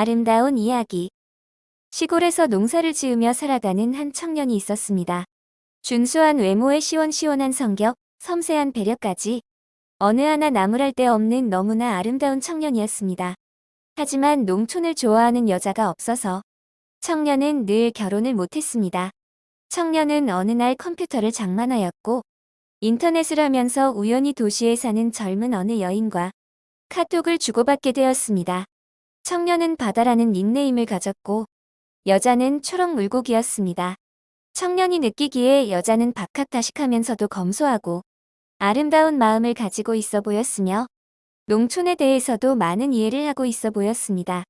아름다운 이야기. 시골에서 농사를 지으며 살아가는 한 청년이 있었습니다. 준수한 외모에 시원시원한 성격, 섬세한 배려까지 어느 하나 나무랄 데 없는 너무나 아름다운 청년이었습니다. 하지만 농촌을 좋아하는 여자가 없어서 청년은 늘 결혼을 못했습니다. 청년은 어느 날 컴퓨터를 장만하였고 인터넷을 하면서 우연히 도시에 사는 젊은 어느 여인과 카톡을 주고받게 되었습니다. 청년은 바다라는 닉네임을 가졌고 여자는 초록 물고기였습니다. 청년이 느끼기에 여자는 박학다식하면서도 검소하고 아름다운 마음을 가지고 있어 보였으며 농촌에 대해서도 많은 이해를 하고 있어 보였습니다.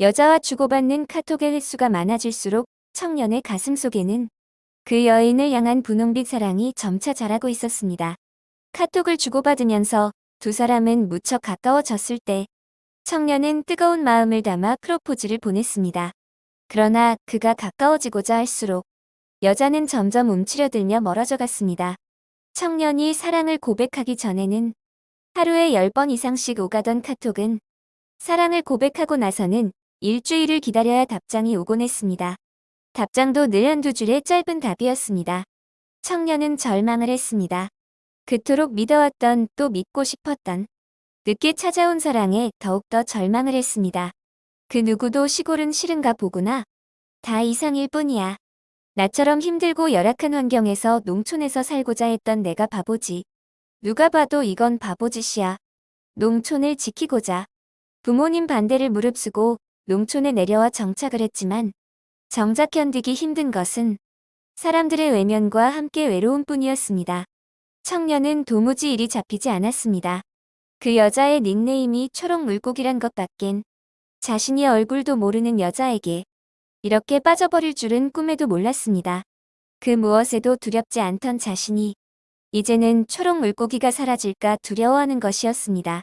여자와 주고받는 카톡의 횟수가 많아질수록 청년의 가슴 속에는 그 여인을 향한 분홍빛 사랑이 점차 자라고 있었습니다. 카톡을 주고받으면서 두 사람은 무척 가까워졌을 때 청년은 뜨거운 마음을 담아 프로포즈를 보냈습니다. 그러나 그가 가까워지고자 할수록 여자는 점점 움츠려들며 멀어져 갔습니다. 청년이 사랑을 고백하기 전에는 하루에 10번 이상씩 오가던 카톡은 사랑을 고백하고 나서는 일주일을 기다려야 답장이 오곤 했습니다. 답장도 늘 한두 줄의 짧은 답이었습니다. 청년은 절망을 했습니다. 그토록 믿어왔던 또 믿고 싶었던 늦게 찾아온 사랑에 더욱더 절망을 했습니다. 그 누구도 시골은 싫은가 보구나. 다 이상일 뿐이야. 나처럼 힘들고 열악한 환경에서 농촌에서 살고자 했던 내가 바보지. 누가 봐도 이건 바보짓이야. 농촌을 지키고자. 부모님 반대를 무릅쓰고 농촌에 내려와 정착을 했지만 정작 견디기 힘든 것은 사람들의 외면과 함께 외로움 뿐이었습니다. 청년은 도무지 일이 잡히지 않았습니다. 그 여자의 닉네임이 초록 물고기란 것 밖엔 자신이 얼굴도 모르는 여자에게 이렇게 빠져버릴 줄은 꿈에도 몰랐습니다. 그 무엇에도 두렵지 않던 자신이 이제는 초록 물고기가 사라질까 두려워하는 것이었습니다.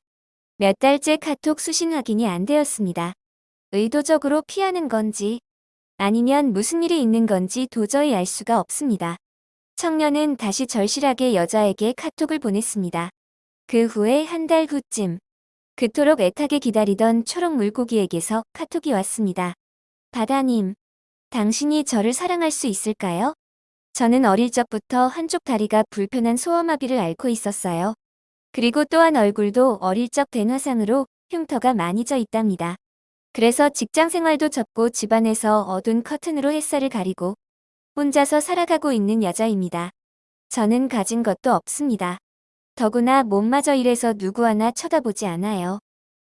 몇 달째 카톡 수신 확인이 안 되었습니다. 의도적으로 피하는 건지 아니면 무슨 일이 있는 건지 도저히 알 수가 없습니다. 청년은 다시 절실하게 여자에게 카톡을 보냈습니다. 그 후에 한 달 후쯤 그토록 애타게 기다리던 초록 물고기에게서 카톡이 왔습니다. 바다님, 당신이 저를 사랑할 수 있을까요? 저는 어릴 적부터 한쪽 다리가 불편한 소아마비를 앓고 있었어요. 그리고 또한 얼굴도 어릴 적 된화상으로 흉터가 많이 져 있답니다. 그래서 직장 생활도 접고 집안에서 어두운 커튼으로 햇살을 가리고 혼자서 살아가고 있는 여자입니다. 저는 가진 것도 없습니다. 더구나 몸마저 이래서 누구 하나 쳐다보지 않아요.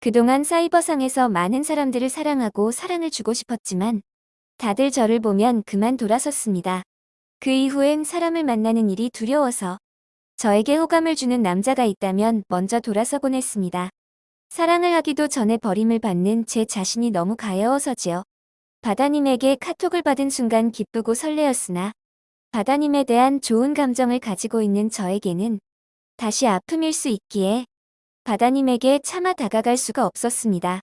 그동안 사이버상에서 많은 사람들을 사랑하고 사랑을 주고 싶었지만 다들 저를 보면 그만 돌아섰습니다. 그 이후엔 사람을 만나는 일이 두려워서 저에게 호감을 주는 남자가 있다면 먼저 돌아서곤 했습니다. 사랑을 하기도 전에 버림을 받는 제 자신이 너무 가여워서지요. 바다님에게 카톡을 받은 순간 기쁘고 설레었으나 바다님에 대한 좋은 감정을 가지고 있는 저에게는 다시 아픔일 수 있기에 바다님에게 차마 다가갈 수가 없었습니다.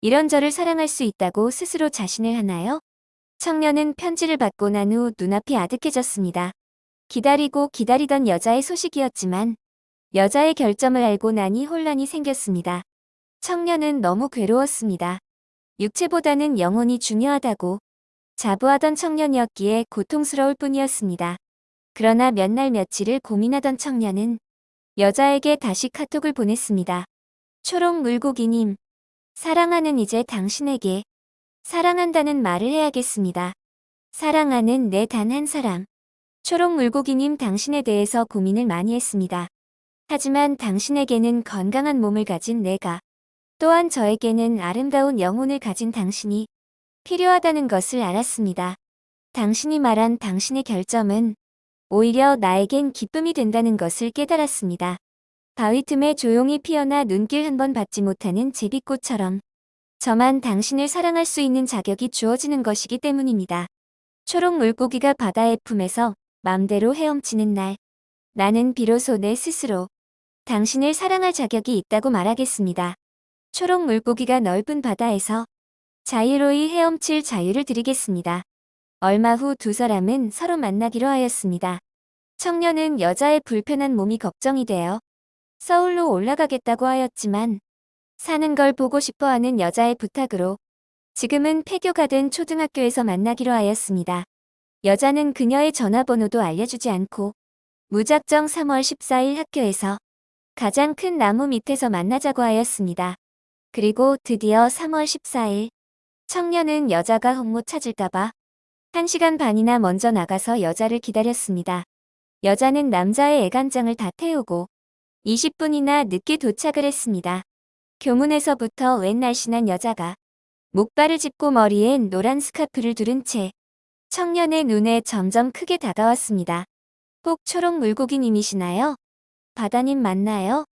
이런 저를 사랑할 수 있다고 스스로 자신을 하나요? 청년은 편지를 받고 난 후 눈앞이 아득해졌습니다. 기다리고 기다리던 여자의 소식이었지만 여자의 결점을 알고 나니 혼란이 생겼습니다. 청년은 너무 괴로웠습니다. 육체보다는 영혼이 중요하다고 자부하던 청년이었기에 고통스러울 뿐이었습니다. 그러나 몇 날 며칠을 고민하던 청년은 여자에게 다시 카톡을 보냈습니다. 초록 물고기님, 사랑하는 이제 당신에게 사랑한다는 말을 해야겠습니다. 사랑하는 내 단 한 사람. 초록 물고기님 당신에 대해서 고민을 많이 했습니다. 하지만 당신에게는 건강한 몸을 가진 내가 또한 저에게는 아름다운 영혼을 가진 당신이 필요하다는 것을 알았습니다. 당신이 말한 당신의 결점은 오히려 나에겐 기쁨이 된다는 것을 깨달았습니다. 바위 틈에 조용히 피어나 눈길 한 번 받지 못하는 제비꽃처럼 저만 당신을 사랑할 수 있는 자격이 주어지는 것이기 때문입니다. 초록 물고기가 바다의 품에서 맘대로 헤엄치는 날 나는 비로소 내 스스로 당신을 사랑할 자격이 있다고 말하겠습니다. 초록 물고기가 넓은 바다에서 자유로이 헤엄칠 자유를 드리겠습니다. 얼마 후 두 사람은 서로 만나기로 하였습니다. 청년은 여자의 불편한 몸이 걱정이 되어 서울로 올라가겠다고 하였지만 사는 걸 보고 싶어하는 여자의 부탁으로 지금은 폐교가 된 초등학교에서 만나기로 하였습니다. 여자는 그녀의 전화번호도 알려주지 않고 무작정 3월 14일 학교에서 가장 큰 나무 밑에서 만나자고 하였습니다. 그리고 드디어 3월 14일 청년은 여자가 헛못 찾을까봐 1시간 반이나 먼저 나가서 여자를 기다렸습니다. 여자는 남자의 애간장을 다 태우고 20분이나 늦게 도착을 했습니다. 교문에서부터 웬 날씬한 여자가 목발을 짚고 머리엔 노란 스카프를 두른 채 청년의 눈에 점점 크게 다가왔습니다. 혹 초록 물고기님이시나요? 바다님 맞나요?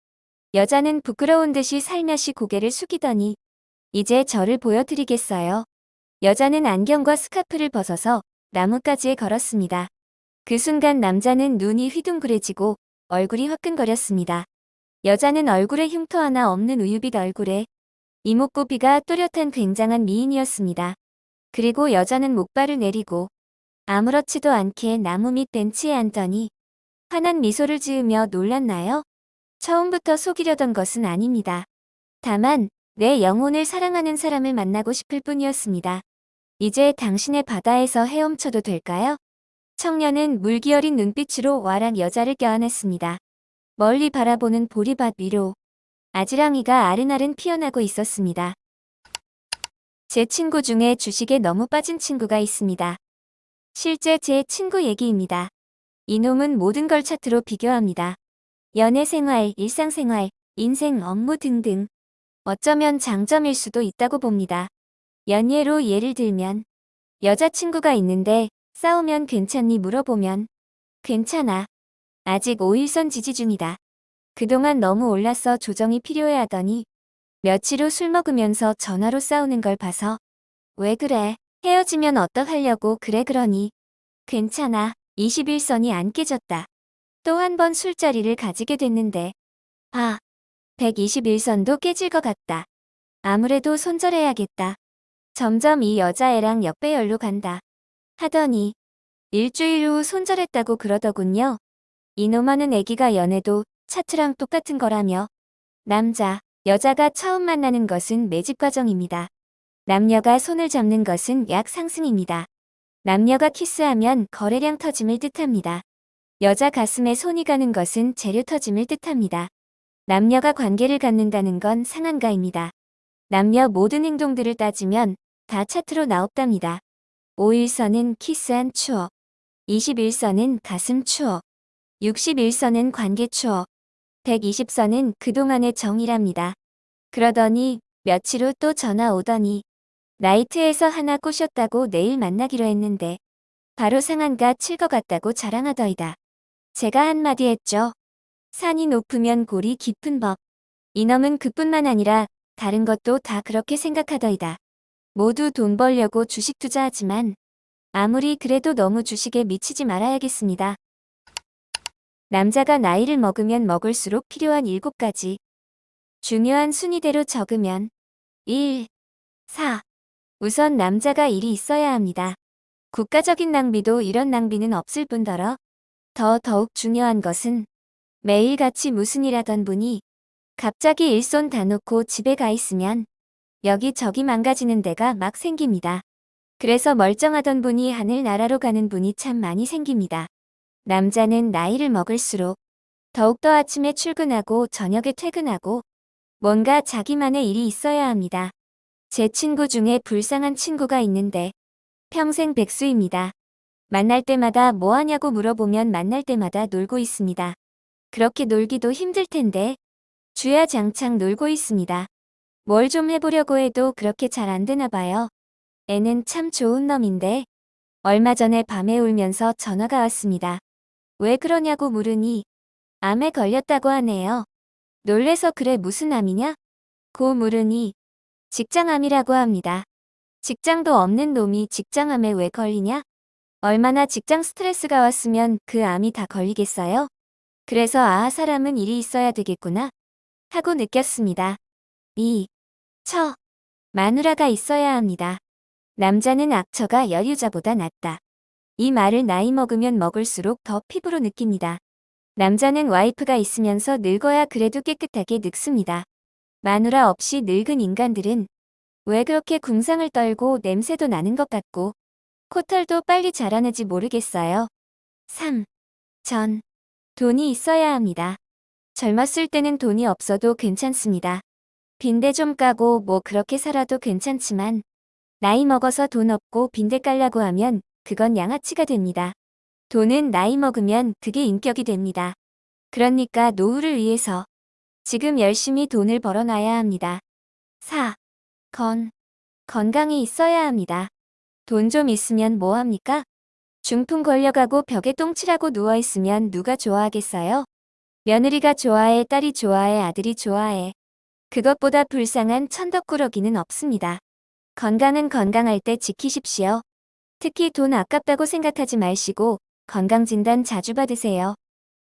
여자는 부끄러운 듯이 살며시 고개를 숙이더니 이제 저를 보여드리겠어요. 여자는 안경과 스카프를 벗어서 나뭇가지에 걸었습니다. 그 순간 남자는 눈이 휘둥그레지고 얼굴이 화끈거렸습니다. 여자는 얼굴에 흉터 하나 없는 우유빛 얼굴에 이목구비가 또렷한 굉장한 미인이었습니다. 그리고 여자는 목발을 내리고 아무렇지도 않게 나무 밑 벤치에 앉더니 환한 미소를 지으며 놀랐나요? 처음부터 속이려던 것은 아닙니다. 다만 내 영혼을 사랑하는 사람을 만나고 싶을 뿐이었습니다. 이제 당신의 바다에서 헤엄쳐도 될까요? 청년은 물기 어린 눈빛으로 와락 여자를 껴안았습니다. 멀리 바라보는 보리밭 위로 아지랑이가 아른아른 피어나고 있었습니다. 제 친구 중에 주식에 너무 빠진 친구가 있습니다. 실제 제 친구 얘기입니다. 이놈은 모든 걸 차트로 비교합니다. 연애 생활, 일상생활, 인생, 업무 등등. 어쩌면 장점일 수도 있다고 봅니다. 연예로 예를 들면 여자친구가 있는데 싸우면 괜찮니 물어보면 괜찮아. 아직 5일선 지지 중이다. 그동안 너무 올라서 조정이 필요해 하더니 며칠 후 술 먹으면서 전화로 싸우는 걸 봐서 왜 그래? 헤어지면 어떡하려고 그래 그러니 괜찮아. 21선이 안 깨졌다. 또 한 번 술자리를 가지게 됐는데 아 121선도 깨질 것 같다. 아무래도 손절해야겠다. 점점 이 여자애랑 역배열로 간다. 하더니 일주일 후 손절했다고 그러더군요. 이놈하는 애기가 연애도 차트랑 똑같은 거라며 남자, 여자가 처음 만나는 것은 매집 과정입니다. 남녀가 손을 잡는 것은 약 상승입니다. 남녀가 키스하면 거래량 터짐을 뜻합니다. 여자 가슴에 손이 가는 것은 재료 터짐을 뜻합니다. 남녀가 관계를 갖는다는 건 상한가입니다. 남녀 모든 행동들을 따지면 다 차트로 나옵답니다. 5일선은 키스한 추억, 21선은 가슴 추억, 61선은 관계 추억, 120선은 그동안의 정이랍니다. 그러더니 며칠 후 또 전화 오더니 나이트에서 하나 꼬셨다고 내일 만나기로 했는데 바로 상한가 칠 것 같다고 자랑하더이다. 제가 한마디 했죠. 산이 높으면 골이 깊은 법. 이놈은 그뿐만 아니라 다른 것도 다 그렇게 생각하더이다. 모두 돈 벌려고 주식 투자하지만 아무리 그래도 너무 주식에 미치지 말아야겠습니다. 남자가 나이를 먹으면 먹을수록 필요한 7가지 중요한 순위대로 적으면 1, 4. 우선 남자가 일이 있어야 합니다. 국가적인 낭비도 이런 낭비는 없을 뿐더러 더 더욱 중요한 것은 매일같이 무슨 일 하던 분이 갑자기 일손 다 놓고 집에 가 있으면 여기저기 망가지는 데가 막 생깁니다. 그래서 멀쩡하던 분이 하늘나라로 가는 분이 참 많이 생깁니다. 남자는 나이를 먹을수록 더욱더 아침에 출근하고 저녁에 퇴근하고 뭔가 자기만의 일이 있어야 합니다. 제 친구 중에 불쌍한 친구가 있는데 평생 백수입니다. 만날 때마다 뭐 하냐고 물어보면 만날 때마다 놀고 있습니다. 그렇게 놀기도 힘들 텐데 주야 장창 놀고 있습니다. 뭘 좀 해보려고 해도 그렇게 잘 안 되나 봐요. 애는 참 좋은 놈인데 얼마 전에 밤에 울면서 전화가 왔습니다. 왜 그러냐고 물으니 암에 걸렸다고 하네요. 놀래서 그래 무슨 암이냐? 고 물으니 직장암이라고 합니다. 직장도 없는 놈이 직장암에 왜 걸리냐? 얼마나 직장 스트레스가 왔으면 그 암이 다 걸리겠어요? 그래서 아 사람은 일이 있어야 되겠구나 하고 느꼈습니다. 2. 처. 마누라가 있어야 합니다. 남자는 악처가 여유자보다 낫다. 이 말을 나이 먹으면 먹을수록 더 피부로 느낍니다. 남자는 와이프가 있으면서 늙어야 그래도 깨끗하게 늙습니다. 마누라 없이 늙은 인간들은 왜 그렇게 궁상을 떨고 냄새도 나는 것 같고 코털도 빨리 자라는지 모르겠어요. 3. 전. 돈이 있어야 합니다. 젊었을 때는 돈이 없어도 괜찮습니다. 빈대 좀 까고 뭐 그렇게 살아도 괜찮지만 나이 먹어서 돈 없고 빈대 깔라고 하면 그건 양아치가 됩니다. 돈은 나이 먹으면 그게 인격이 됩니다. 그러니까 노후를 위해서 지금 열심히 돈을 벌어놔야 합니다. 4. 건. 건강이 있어야 합니다. 돈 좀 있으면 뭐 합니까? 중풍 걸려가고 벽에 똥칠하고 누워있으면 누가 좋아하겠어요? 며느리가 좋아해, 딸이 좋아해, 아들이 좋아해. 그것보다 불쌍한 천덕꾸러기는 없습니다. 건강은 건강할 때 지키십시오. 특히 돈 아깝다고 생각하지 마시고 건강진단 자주 받으세요.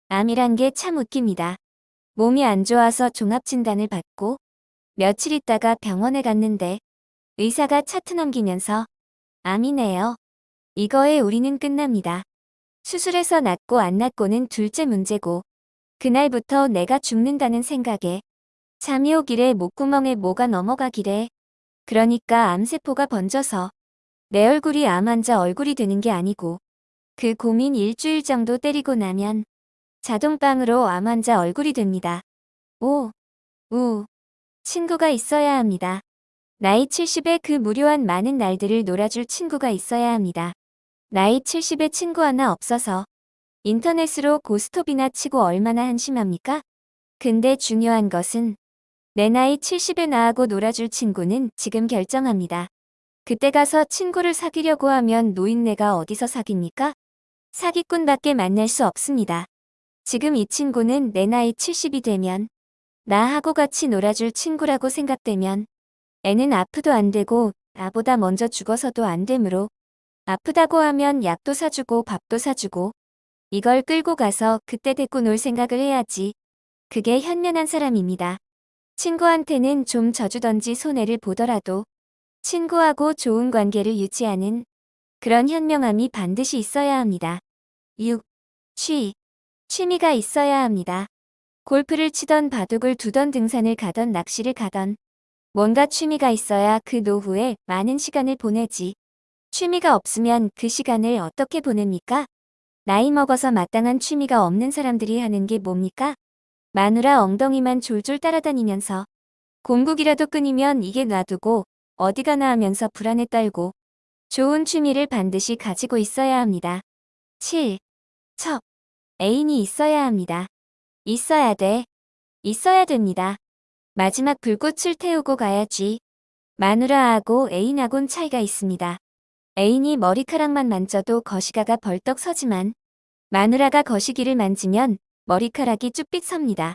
암이란 게 참 웃깁니다. 몸이 안 좋아서 종합진단을 받고 며칠 있다가 병원에 갔는데 의사가 차트 넘기면서 암이네요. 이거에 우리는 끝납니다. 수술해서 낫고 안 낫고는 둘째 문제고 그날부터 내가 죽는다는 생각에 잠이 오길래 목구멍에 뭐가 넘어가길래 그러니까 암세포가 번져서 내 얼굴이 암 환자 얼굴이 되는 게 아니고 그 고민 일주일 정도 때리고 나면 자동빵으로 암 환자 얼굴이 됩니다. 오, 우, 친구가 있어야 합니다. 나이 70에 그 무료한 많은 날들을 놀아줄 친구가 있어야 합니다. 나이 70에 친구 하나 없어서 인터넷으로 고스톱이나 치고 얼마나 한심합니까? 근데 중요한 것은 내 나이 70에 나하고 놀아줄 친구는 지금 결정합니다. 그때 가서 친구를 사귀려고 하면 노인네가 어디서 사깁니까? 사기꾼밖에 만날 수 없습니다. 지금 이 친구는 내 나이 70이 되면 나하고 같이 놀아줄 친구라고 생각되면 애는 아프도 안 되고 나보다 먼저 죽어서도 안 되므로 아프다고 하면 약도 사주고 밥도 사주고 이걸 끌고 가서 그때 데리고 놀 생각을 해야지. 그게 현명한 사람입니다. 친구한테는 좀 져주던지 손해를 보더라도 친구하고 좋은 관계를 유지하는 그런 현명함이 반드시 있어야 합니다. 6. 취. 취미가 있어야 합니다. 골프를 치던 바둑을 두던 등산을 가던 낚시를 가던 뭔가 취미가 있어야 그 노후에 많은 시간을 보내지. 취미가 없으면 그 시간을 어떻게 보냅니까? 나이 먹어서 마땅한 취미가 없는 사람들이 하는 게 뭡니까? 마누라 엉덩이만 졸졸 따라다니면서 공국이라도 끊이면 이게 놔두고 어디 가나 하면서 불안에 떨고 좋은 취미를 반드시 가지고 있어야 합니다. 7. 첩. 애인이 있어야 합니다. 있어야 돼. 있어야 됩니다. 마지막 불꽃을 태우고 가야지. 마누라하고 애인하고는 차이가 있습니다. 애인이 머리카락만 만져도 거시가가 벌떡 서지만 마누라가 거시기를 만지면 머리카락이 쭈삣 섭니다.